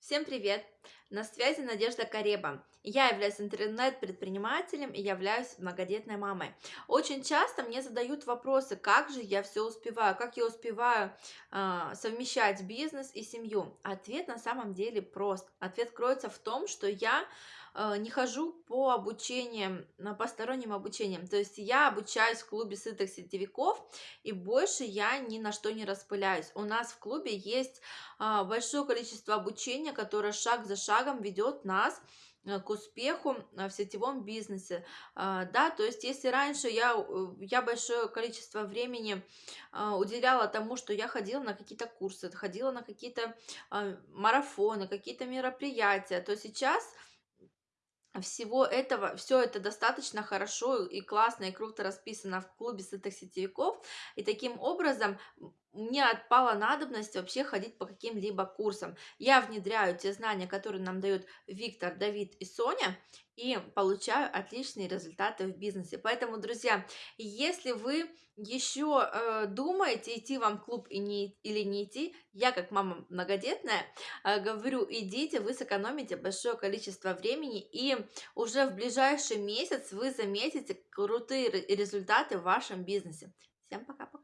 Всем привет! На связи Надежда Кареба. Я являюсь интернет-предпринимателем и являюсь многодетной мамой. Очень часто мне задают вопросы, как же я все успеваю, как я успеваю э, совмещать бизнес и семью. Ответ на самом деле прост. Ответ кроется в том, что я э, не хожу по обучениям, на посторонним обучениям. То есть я обучаюсь в клубе сытых сетевиков, и больше я ни на что не распыляюсь. У нас в клубе есть а, большое количество обучения, которое шаг за шагом ведет нас э, к успеху э, в сетевом бизнесе, А, да, то есть если раньше я, э, я большое количество времени а, уделяла тому, что я ходила на какие-то курсы, ходила на какие-то а, марафоны, какие-то мероприятия, то сейчас всего этого, все это достаточно хорошо и классно, и круто расписано в клубе сытых сетевиков, и таким образом мне отпала надобность вообще ходить по каким-либо курсам. Я внедряю те знания, которые нам дают Виктор, Давид и Соня, и получаю отличные результаты в бизнесе. Поэтому, друзья, если вы еще э, думаете, идти вам в клуб и не, или не идти, я как мама многодетная э, говорю, идите, вы сэкономите большое количество времени, и уже в ближайший месяц вы заметите крутые ре- результаты в вашем бизнесе. Всем пока-пока.